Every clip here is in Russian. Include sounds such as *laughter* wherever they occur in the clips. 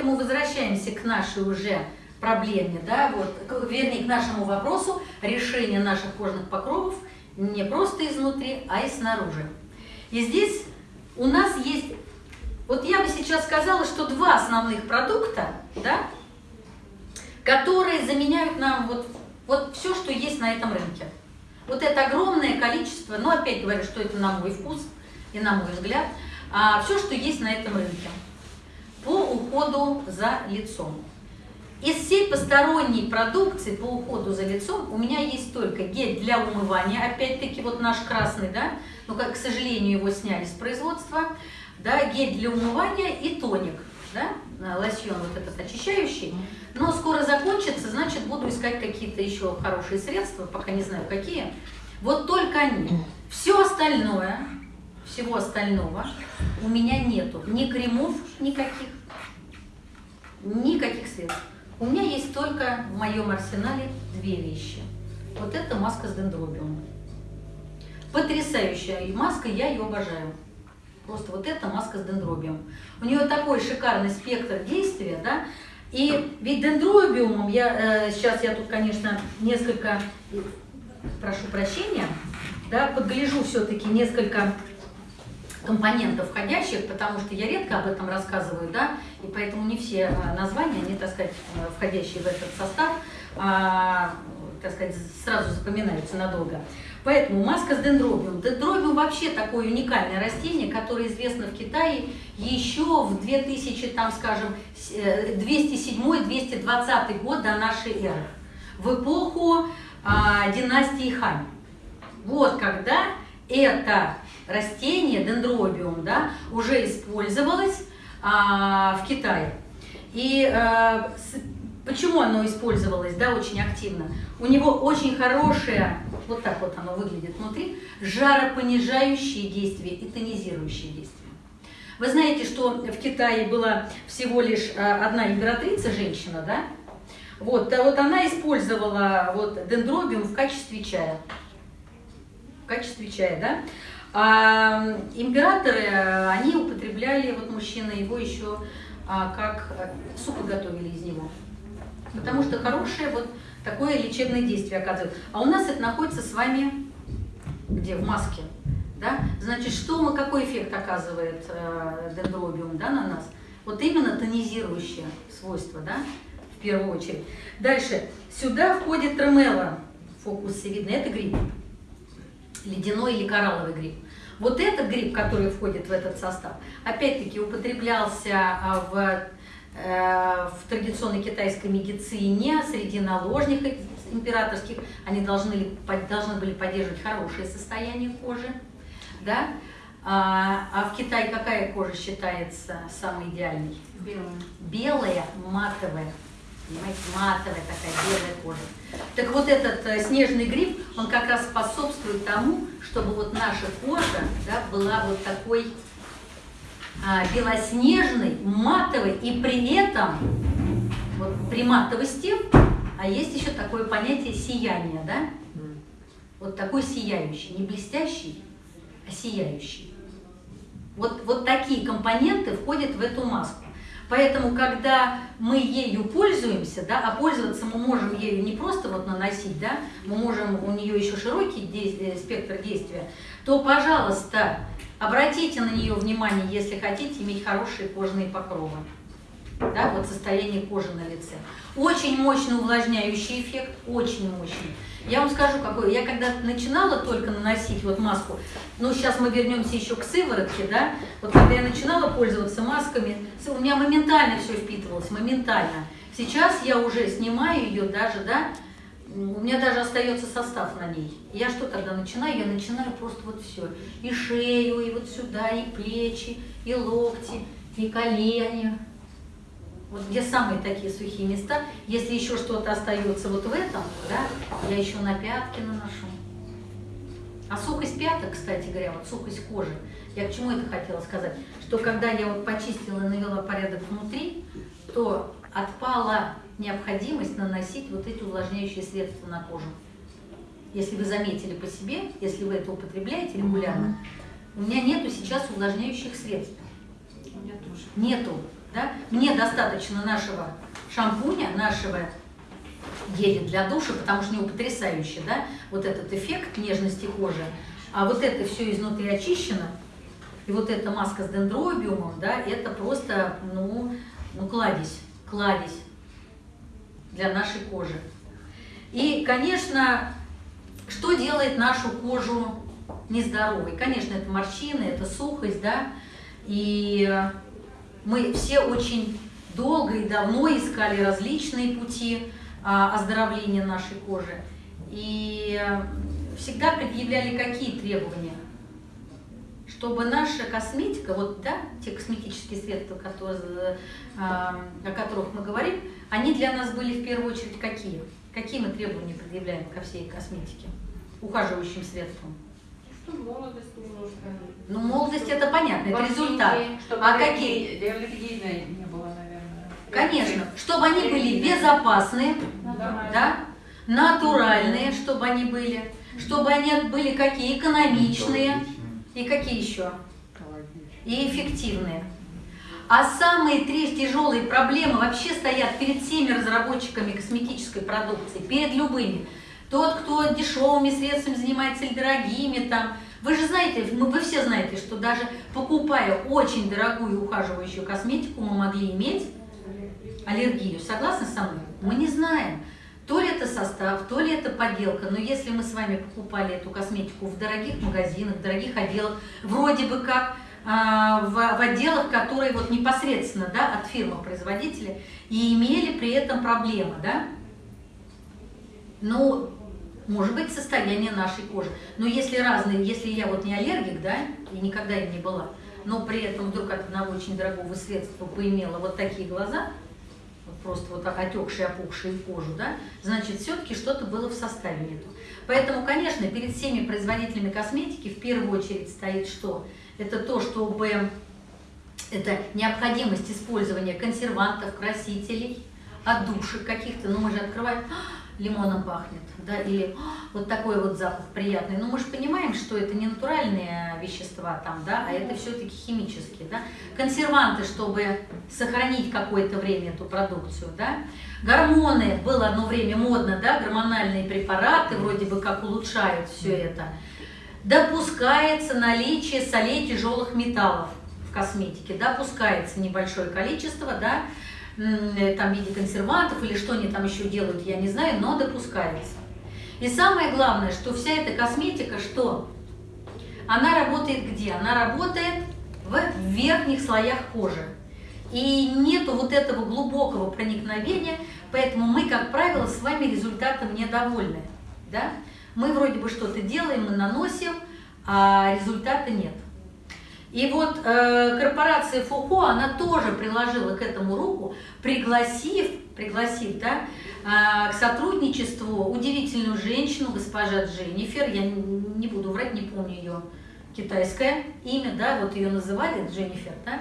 поэтому возвращаемся к нашей уже проблеме, да, вот, вернее, к нашему вопросу решения наших кожных покровов не просто изнутри, а и снаружи. И здесь у нас есть, вот я бы сейчас сказала, что два основных продукта, да, которые заменяют нам вот, вот все, что есть на этом рынке. Вот это огромное количество, но опять говорю, что это на мой вкус и на мой взгляд, а, все, что есть на этом рынке по уходу за лицом. Из всей посторонней продукции по уходу за лицом у меня есть только гель для умывания, опять-таки вот наш красный, да, но, как, к сожалению, его сняли с производства, да, гель для умывания и тоник, да, лосьон вот этот очищающий, но скоро закончится, значит, буду искать какие-то еще хорошие средства, пока не знаю какие. Вот только они. Все остальное, всего остального у меня нету. Ни кремов никаких, никаких средств. У меня есть только в моем арсенале две вещи. Вот это маска с дендробиумом. Потрясающая маска, я ее обожаю. Просто вот эта маска с дендробиумом. У нее такой шикарный спектр действия, да, и ведь дендробиумом, я, э, сейчас я тут, конечно, несколько, прошу прощения, да, подгляжу все-таки несколько компонентов входящих, потому что я редко об этом рассказываю, да, и поэтому не все а, названия, они, так сказать, э, входящие в этот состав, а, так сказать, сразу запоминаются надолго. Поэтому маска с дендробиум. Дендробиум вообще такое уникальное растение, которое известно в Китае еще в 2000, там, скажем, 207-220 э, год до нашей эры, в эпоху а, династии Хань. Вот когда это растение, дендробиум, да, уже использовалось а, в Китае. И а, с, почему оно использовалось, да, очень активно? У него очень хорошее, вот так вот оно выглядит внутри, жаропонижающие действия и тонизирующие действия. Вы знаете, что в Китае была всего лишь а, одна императрица, женщина, да? Вот, а вот она использовала вот дендробиум в качестве чая. В качестве чая, да? А императоры, они употребляли, вот мужчины, его еще а, как э, супы готовили из него. Потому что хорошее вот такое лечебное действие оказывает. А у нас это находится с вами где? В маске. Да? Значит, что, какой эффект оказывает э, дендробиум да, на нас? Вот именно тонизирующее свойство, да, в первую очередь. Дальше. Сюда входит тромела, фокусе видно, это гриб ледяной или коралловый гриб. Вот этот гриб, который входит в этот состав, опять-таки употреблялся а, в, э, в традиционной китайской медицине среди наложников императорских. Они должны, должны были поддерживать хорошее состояние кожи. Да? А, а в Китае какая кожа считается самой идеальной? Белая. Белая, матовая. Понимаете, матовая такая белая кожа. Так вот этот э, снежный гриб, он как раз способствует тому, чтобы вот наша кожа да, была вот такой а, белоснежной, матовой, и при этом, вот при матовости, а есть еще такое понятие сияния, да? Вот такой сияющий, не блестящий, а сияющий. Вот, вот такие компоненты входят в эту маску. Поэтому, когда мы ею пользуемся, да, а пользоваться мы можем ею не просто вот наносить, да, мы можем, у нее еще широкий действие, спектр действия, то, пожалуйста, обратите на нее внимание, если хотите иметь хорошие кожные покровы. Да, вот состояние кожи на лице. Очень мощный увлажняющий эффект, очень мощный. Я вам скажу, какой. Я когда начинала только наносить вот маску, ну сейчас мы вернемся еще к сыворотке, да, вот когда я начинала пользоваться масками, у меня моментально все впитывалось, моментально. Сейчас я уже снимаю ее даже, да, у меня даже остается состав на ней. Я что тогда начинаю? Я начинаю просто вот все. И шею, и вот сюда, и плечи, и локти, и колени, вот где самые такие сухие места, если еще что-то остается вот в этом, да, я еще на пятки наношу. А сухость пяток, кстати говоря, вот сухость кожи, я к чему это хотела сказать, что когда я вот почистила и навела порядок внутри, то отпала необходимость наносить вот эти увлажняющие средства на кожу. Если вы заметили по себе, если вы это употребляете регулярно, у меня нету сейчас увлажняющих средств. У меня тоже. Нету. Да? Мне достаточно нашего шампуня, нашего геля для душа, потому что у него потрясающий, да, вот этот эффект нежности кожи. А вот это все изнутри очищено, и вот эта маска с дендробиумом, да, это просто, ну, ну кладезь, кладезь для нашей кожи. И, конечно, что делает нашу кожу нездоровой? Конечно, это морщины, это сухость, да, и мы все очень долго и давно искали различные пути а, оздоровления нашей кожи. И всегда предъявляли какие требования? Чтобы наша косметика, вот да, те косметические средства, которые, а, о которых мы говорим, они для нас были в первую очередь какие? Какие мы требования предъявляем ко всей косметике, ухаживающим средствам? Молодость немножко. Ну, молодость это понятно, это результат. а какие? Аллергийной не было, наверное. Конечно, чтобы они были безопасные, да, натуральные, чтобы они были, чтобы они были какие экономичные и какие еще и эффективные. А самые три тяжелые проблемы вообще стоят перед всеми разработчиками косметической продукции, перед любыми. Тот, кто дешевыми средствами занимается или дорогими там. Вы же знаете, вы все знаете, что даже покупая очень дорогую ухаживающую косметику, мы могли иметь аллергию. Согласны со мной? Мы не знаем, то ли это состав, то ли это подделка. Но если мы с вами покупали эту косметику в дорогих магазинах, в дорогих отделах, вроде бы как а, в, в отделах, которые вот непосредственно да, от фирмы-производителя, и имели при этом проблемы, да, ну, может быть, состояние нашей кожи. Но если разные, если я вот не аллергик, да, и никогда им не была, но при этом вдруг от одного очень дорогого средства поимела вот такие глаза, вот просто вот отекшие, опухшие кожу, да, значит, все-таки что-то было в составе нету. Поэтому, конечно, перед всеми производителями косметики в первую очередь стоит что? Это то, чтобы это необходимость использования консервантов, красителей, отдушек каких-то, ну мы же открываем, лимоном пахнет, да, или вот такой вот запах приятный. Но мы же понимаем, что это не натуральные вещества там, да, а это все-таки химические, да. Консерванты, чтобы сохранить какое-то время эту продукцию, да. Гормоны, было одно время модно, да, гормональные препараты вроде бы как улучшают все это. Допускается наличие солей тяжелых металлов в косметике, допускается небольшое количество, да, там, в виде консервантов или что они там еще делают, я не знаю, но допускается. И самое главное, что вся эта косметика, что? Она работает где? Она работает в верхних слоях кожи. И нету вот этого глубокого проникновения, поэтому мы, как правило, с вами результатом недовольны. Да? Мы вроде бы что-то делаем, мы наносим, а результата нет. И вот э, корпорация Фухо, она тоже приложила к этому руку, пригласив, пригласив да, э, к сотрудничеству удивительную женщину, госпожа Дженнифер, я не буду врать, не помню ее китайское имя, да, вот ее называли Дженнифер, да,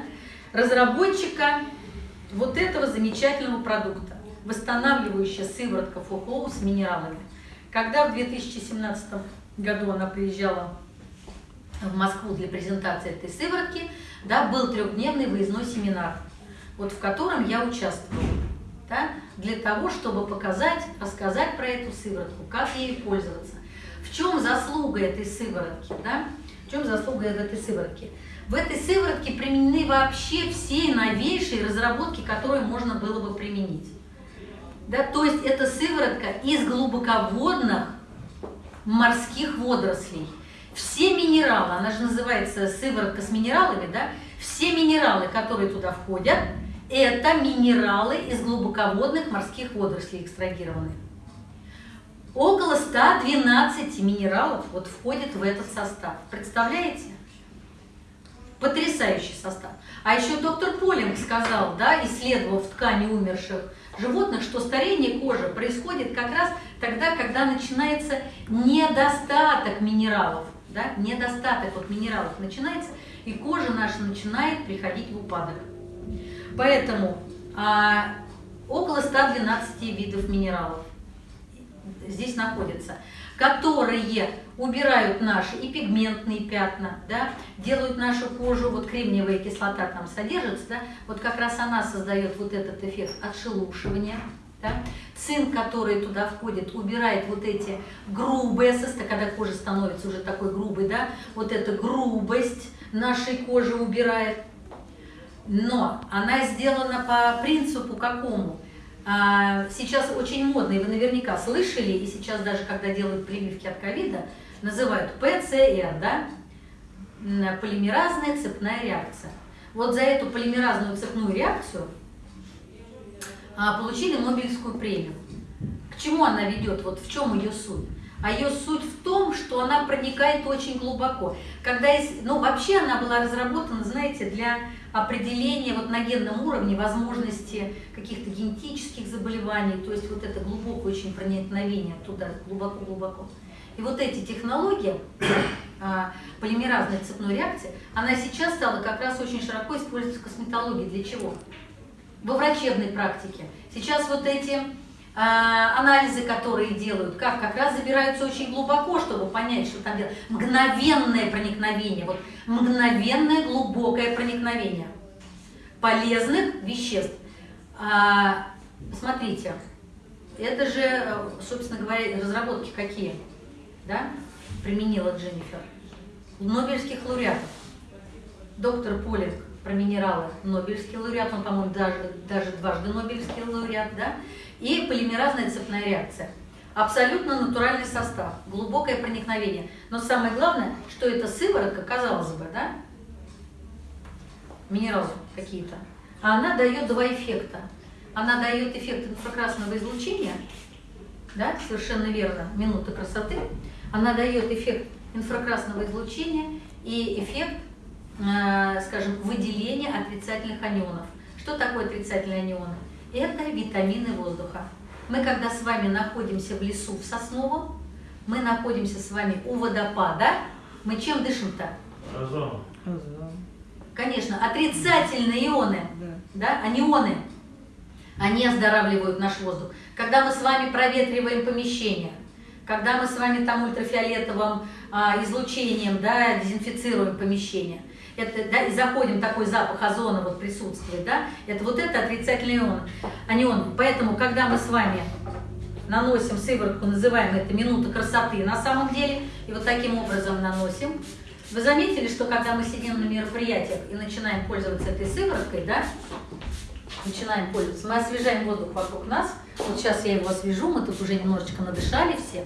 разработчика вот этого замечательного продукта, восстанавливающая сыворотка Фухо с минералами. Когда в 2017 году она приезжала в Москву для презентации этой сыворотки, да, был трехдневный выездной семинар, вот в котором я участвовала, да, для того, чтобы показать, рассказать про эту сыворотку, как ей пользоваться. В чем заслуга этой сыворотки, да? В чем заслуга этой сыворотки? В этой сыворотке применены вообще все новейшие разработки, которые можно было бы применить. Да, то есть это сыворотка из глубоководных морских водорослей. Все минералы, она же называется сыворотка с минералами, да? Все минералы, которые туда входят, это минералы из глубоководных морских водорослей экстрагированные. Около 112 минералов вот входит в этот состав. Представляете? Потрясающий состав. А еще доктор Полинг сказал, да, исследовав ткани умерших животных, что старение кожи происходит как раз тогда, когда начинается недостаток минералов да, недостаток вот минералов начинается, и кожа наша начинает приходить в упадок. Поэтому а, около 112 видов минералов. здесь находятся, которые убирают наши и пигментные пятна, да, делают нашу кожу, вот кремниевая кислота там содержится, да, вот как раз она создает вот этот эффект отшелушивания, да? Цинк, который туда входит, убирает вот эти грубые когда кожа становится уже такой грубой, да, вот эта грубость нашей кожи убирает. Но она сделана по принципу какому? А, сейчас очень модно, и вы наверняка слышали, и сейчас даже когда делают прививки от ковида, называют ПЦР, да? Полимеразная цепная реакция. Вот за эту полимеразную цепную реакцию получили Нобелевскую премию. К чему она ведет? Вот в чем ее суть? А ее суть в том, что она проникает очень глубоко. Когда есть, ну, вообще она была разработана, знаете, для определения вот на генном уровне возможности каких-то генетических заболеваний, то есть вот это глубокое очень проникновение туда, глубоко-глубоко. И вот эти технологии, а, полимеразной цепной реакции, она сейчас стала как раз очень широко использоваться в косметологии. Для чего? Во врачебной практике. Сейчас вот эти а, анализы, которые делают, как как раз забираются очень глубоко, чтобы понять, что там делать. Мгновенное проникновение, вот мгновенное глубокое проникновение полезных веществ. А, смотрите, это же, собственно говоря, разработки какие, да, применила Дженнифер. Нобелевских лауреатов. Доктор Полинг про минералы Нобелевский лауреат, он, по-моему, даже, даже дважды Нобелевский лауреат, да, и полимеразная цепная реакция. Абсолютно натуральный состав, глубокое проникновение. Но самое главное, что это сыворотка, казалось бы, да, минералы какие-то, а она дает два эффекта. Она дает эффект инфракрасного излучения, да, совершенно верно, минута красоты. Она дает эффект инфракрасного излучения и эффект, скажем, выделения отрицательных анионов. Что такое отрицательные анионы? это витамины воздуха. Мы когда с вами находимся в лесу в Сосновом, мы находимся с вами у водопада, мы чем дышим-то? Озон. Конечно, отрицательные ионы, да, анионы, они оздоравливают наш воздух. Когда мы с вами проветриваем помещение, когда мы с вами там ультрафиолетовым а, излучением да, дезинфицируем помещение, это, да, и заходим, такой запах озона вот присутствует, да, это вот это отрицательный ион, анион. Поэтому, когда мы с вами наносим сыворотку, называем это минута красоты на самом деле, и вот таким образом наносим, вы заметили, что когда мы сидим на мероприятиях и начинаем пользоваться этой сывороткой, да, начинаем пользоваться, мы освежаем воздух вокруг нас, вот сейчас я его освежу, мы тут уже немножечко надышали все,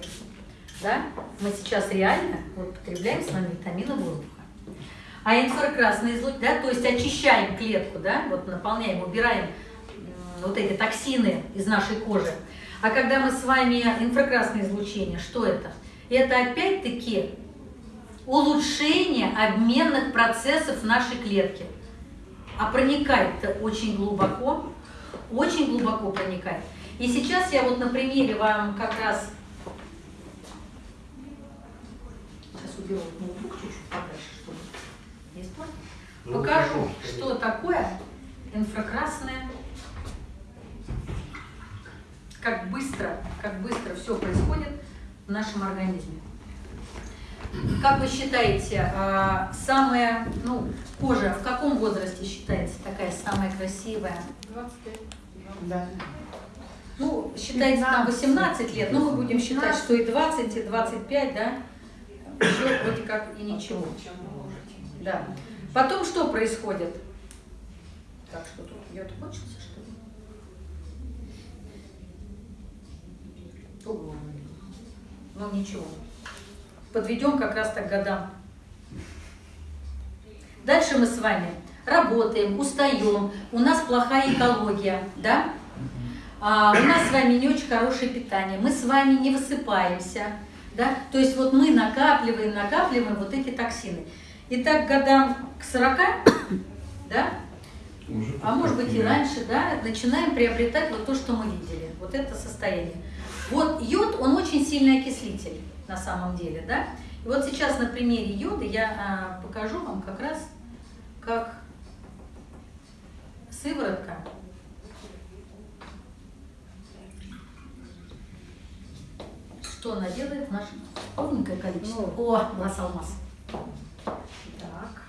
да, мы сейчас реально вот, потребляем с вами витамины воздуха а инфракрасный излуч, да, то есть очищаем клетку, да, вот наполняем, убираем вот эти токсины из нашей кожи. А когда мы с вами инфракрасное излучение, что это? Это опять-таки улучшение обменных процессов нашей клетке. А проникает-то очень глубоко, очень глубоко проникает. И сейчас я вот на примере вам как раз... Сейчас уберу. Ну, Покажу, что такое инфракрасное, как быстро, как быстро все происходит в нашем организме. Как вы считаете, а, самая, ну, кожа в каком возрасте считается такая самая красивая? 25. Да. Ну, считается там 18 лет, но мы будем считать, что и 20, и 25, да, еще вроде как и ничего. Да. Потом что происходит? Так, что тут йод кончился, что ли? Ну ничего. Подведем как раз так годам. Дальше мы с вами работаем, устаем, у нас плохая экология, да? А, у нас с вами не очень хорошее питание, мы с вами не высыпаемся, да? То есть вот мы накапливаем, накапливаем вот эти токсины. И так годам к 40, *coughs* да, а может быть и раньше, да, начинаем приобретать вот то, что мы видели, вот это состояние. Вот йод, он очень сильный окислитель на самом деле, да. И вот сейчас на примере йода я а, покажу вам как раз, как сыворотка Что она делает? Наше ровненькое количество. Ну. О, глаз алмаз. Так.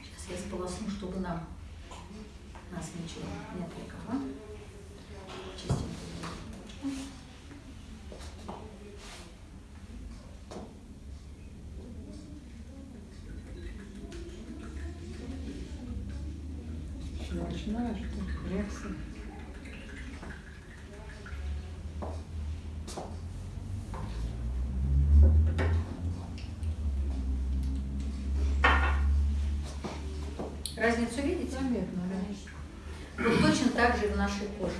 Сейчас я сполосну, чтобы нам нас ничего не отвлекало. Чистенько. Я начинаю, что реакция. Разницу видите? Заметно, да. Вот точно так же и в нашей коже.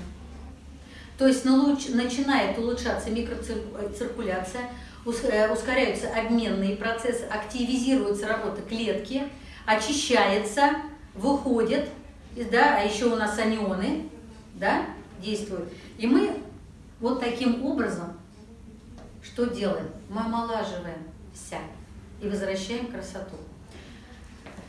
То есть начинает улучшаться микроциркуляция, э, ускоряются обменные процессы, активизируется работа клетки, очищается, выходит, да, а еще у нас анионы да, действуют. И мы вот таким образом что делаем? Мы омолаживаемся и возвращаем красоту.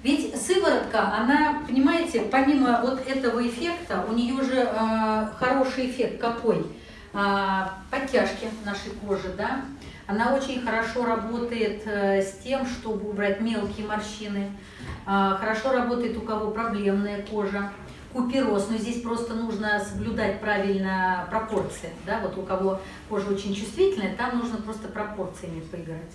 Ведь сыворотка, она, понимаете, помимо вот этого эффекта, у нее же э, хороший эффект какой? А, подтяжки нашей кожи, да? Она очень хорошо работает э, с тем, чтобы убрать мелкие морщины. А, хорошо работает у кого проблемная кожа. Купероз, но здесь просто нужно соблюдать правильно пропорции, да? Вот у кого кожа очень чувствительная, там нужно просто пропорциями поиграть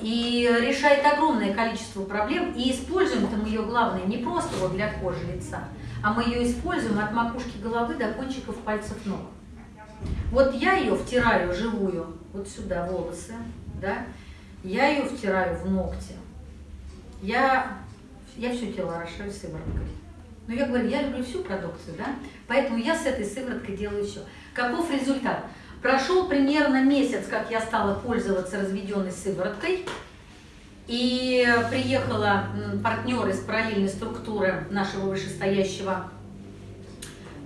и решает огромное количество проблем. И используем-то ее, главное, не просто вот для кожи лица, а мы ее используем от макушки головы до кончиков пальцев ног. Вот я ее втираю живую, вот сюда волосы, да, я ее втираю в ногти. Я, я все тело орошаю сывороткой. Но я говорю, я люблю всю продукцию, да, поэтому я с этой сывороткой делаю все. Каков результат? Прошел примерно месяц, как я стала пользоваться разведенной сывороткой. И приехала партнер из параллельной структуры нашего вышестоящего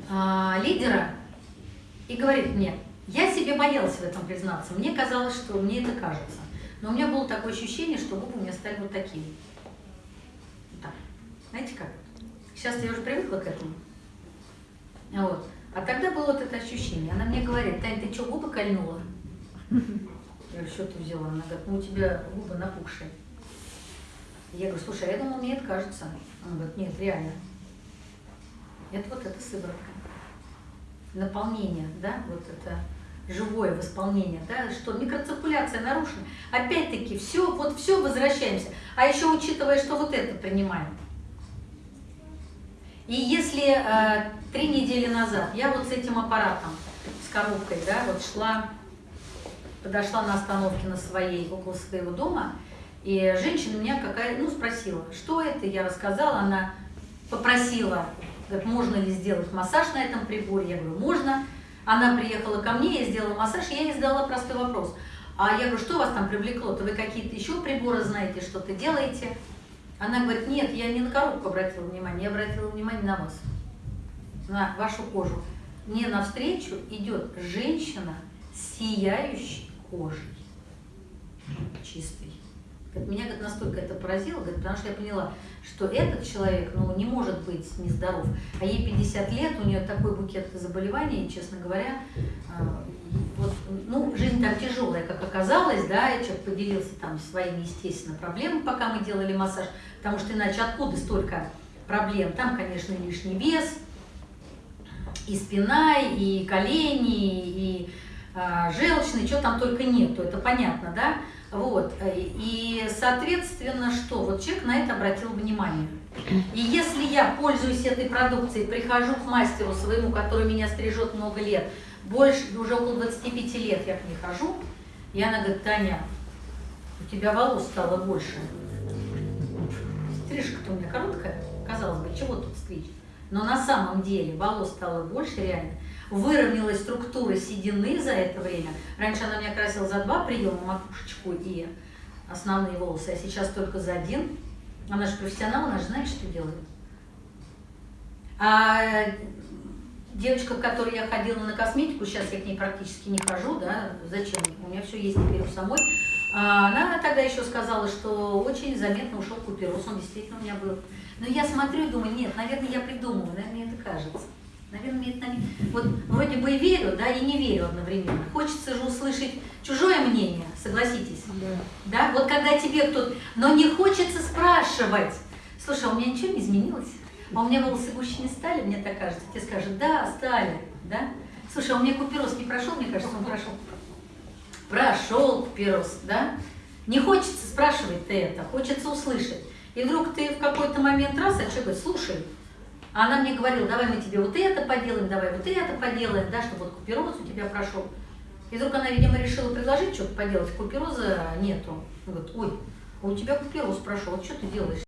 а, лидера и говорит мне, я себе боялась в этом признаться, мне казалось, что мне это кажется. Но у меня было такое ощущение, что губы у меня стали вот. Вот так. Знаете как? Сейчас я уже привыкла к этому. Вот. А тогда было вот это ощущение. Она мне говорит, Тань, ты что, губы кольнула? Я что ты взяла? Она говорит, ну у тебя губы напухшие. Я говорю, слушай, а я думала, мне это кажется. Она говорит, нет, реально. Это вот эта сыворотка. Наполнение, да, вот это живое восполнение, да, что микроциркуляция нарушена. Опять-таки, все, вот все возвращаемся. А еще учитывая, что вот это принимаем. И если э, три недели назад я вот с этим аппаратом, с коробкой, да, вот шла, подошла на остановке на своей, около своего дома, и женщина меня какая, ну, спросила, что это, я рассказала, она попросила, говорит, можно ли сделать массаж на этом приборе, я говорю, можно. Она приехала ко мне, я сделала массаж, я ей задала простой вопрос. А я говорю, что вас там привлекло-то, вы какие-то еще приборы знаете, что-то делаете? Она говорит, нет, я не на коробку обратила внимание, я обратила внимание на вас, на вашу кожу. Мне навстречу идет женщина с сияющей кожей, чистой. Меня говорит, настолько это поразило, говорит, потому что я поняла, что этот человек ну, не может быть нездоров. А ей 50 лет, у нее такой букет заболеваний, честно говоря, а, вот, ну, жизнь там тяжелая, как оказалось, да, и человек поделился там своими, естественно, проблемами, пока мы делали массаж, потому что иначе откуда столько проблем? Там, конечно, лишний вес, и спина, и колени, и а, желчный, что там только нету, это понятно, да? Вот, и, соответственно, что? Вот человек на это обратил внимание. И если я пользуюсь этой продукцией, прихожу к мастеру своему, который меня стрижет много лет, больше, уже около 25 лет я к ней хожу, и она говорит, Таня, у тебя волос стало больше. Стрижка-то у меня короткая, казалось бы, чего тут стричь? Но на самом деле волос стало больше реально выровнялась структура седины за это время. Раньше она меня красила за два приема, макушечку и основные волосы, а сейчас только за один. Она же профессионал, она же знает, что делает. А девочка, к которой я ходила на косметику, сейчас я к ней практически не хожу, да, зачем? У меня все есть теперь у самой. А она тогда еще сказала, что очень заметно ушел купероз, он действительно у меня был. Но я смотрю и думаю, нет, наверное, я придумываю, наверное, мне это кажется. Наверное, имеет Вот вроде бы и верю, да, и не верю одновременно. Хочется же услышать чужое мнение, согласитесь. Да. Да, вот когда тебе кто-то... Но не хочется спрашивать. Слушай, а у меня ничего не изменилось? А у меня волосы гуще не стали, мне так кажется. Тебе скажут, да, стали, да? Слушай, а у меня купероз не прошел, мне кажется, он прошел. Прошел купероз, да? Не хочется спрашивать ты это, хочется услышать. И вдруг ты в какой-то момент раз, а человек говорит, слушай, а она мне говорила, давай мы тебе вот это поделаем, давай вот это поделаем, да, чтобы вот купероз у тебя прошел. И вдруг она, видимо, решила предложить что-то поделать, купероза нету. Говорит, ой, а у тебя купероз прошел, что ты делаешь?